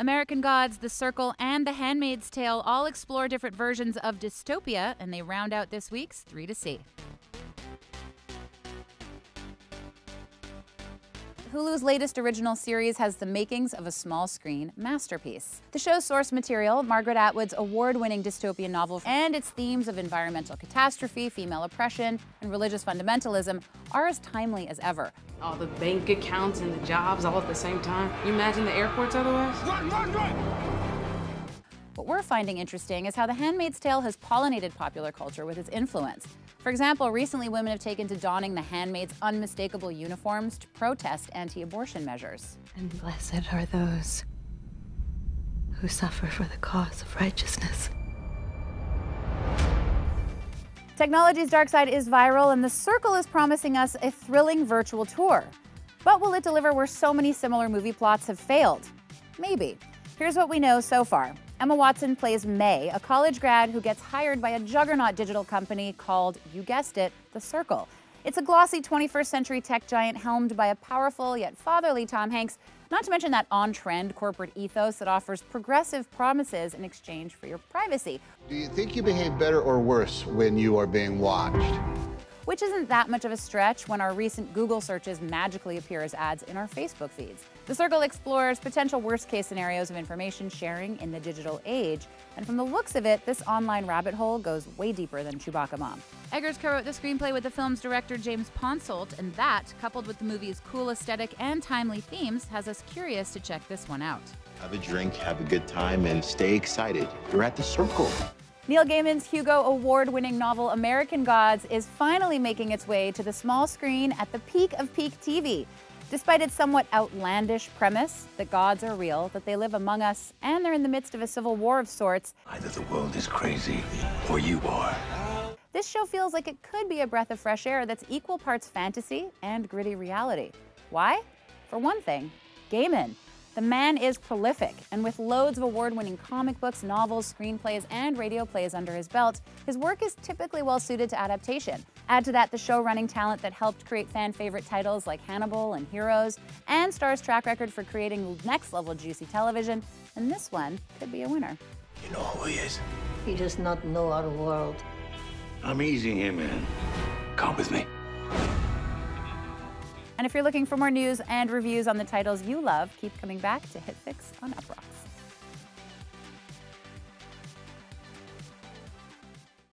American Gods, The Circle, and The Handmaid's Tale all explore different versions of dystopia, and they round out this week's 3 to See. Hulu's latest original series has the makings of a small screen masterpiece. The show's source material, Margaret Atwood's award winning dystopian novel, and its themes of environmental catastrophe, female oppression, and religious fundamentalism are as timely as ever. All the bank accounts and the jobs all at the same time. You imagine the airports otherwise? Run, run, run! What we're finding interesting is how The Handmaid's Tale has pollinated popular culture with its influence. For example, recently women have taken to donning the handmaid's unmistakable uniforms to protest anti-abortion measures. And blessed are those who suffer for the cause of righteousness. Technology's dark side is viral, and The Circle is promising us a thrilling virtual tour. But will it deliver where so many similar movie plots have failed? Maybe. Here's what we know so far. Emma Watson plays Mae, a college grad who gets hired by a juggernaut digital company called, you guessed it, The Circle. It's a glossy 21st century tech giant helmed by a powerful yet fatherly Tom Hanks, not to mention that on trend corporate ethos that offers progressive promises in exchange for your privacy. Do you think you behave better or worse when you are being watched? Which isn't that much of a stretch when our recent Google searches magically appear as ads in our Facebook feeds. The Circle explores potential worst-case scenarios of information sharing in the digital age, and from the looks of it, this online rabbit hole goes way deeper than Chewbacca Mom. Eggers co-wrote the screenplay with the film's director James Ponsoldt, and that, coupled with the movie's cool aesthetic and timely themes, has us curious to check this one out. Have a drink, have a good time, and stay excited. You're at the Circle. Neil Gaiman's Hugo Award-winning novel American Gods is finally making its way to the small screen at the peak of peak TV. Despite its somewhat outlandish premise that gods are real, that they live among us, and they're in the midst of a civil war of sorts, either the world is crazy or you are. This show feels like it could be a breath of fresh air that's equal parts fantasy and gritty reality. Why? For one thing, Gaiman. The man is prolific, and with loads of award-winning comic books, novels, screenplays, and radio plays under his belt, his work is typically well suited to adaptation. Add to that the show-running talent that helped create fan-favorite titles like Hannibal and Heroes, and Starz's track record for creating next-level juicy television, and this one could be a winner. You know who he is? He does not know our world. I'm easing him in. Come with me. And if you're looking for more news and reviews on the titles you love, keep coming back to HitFix on Uproxx.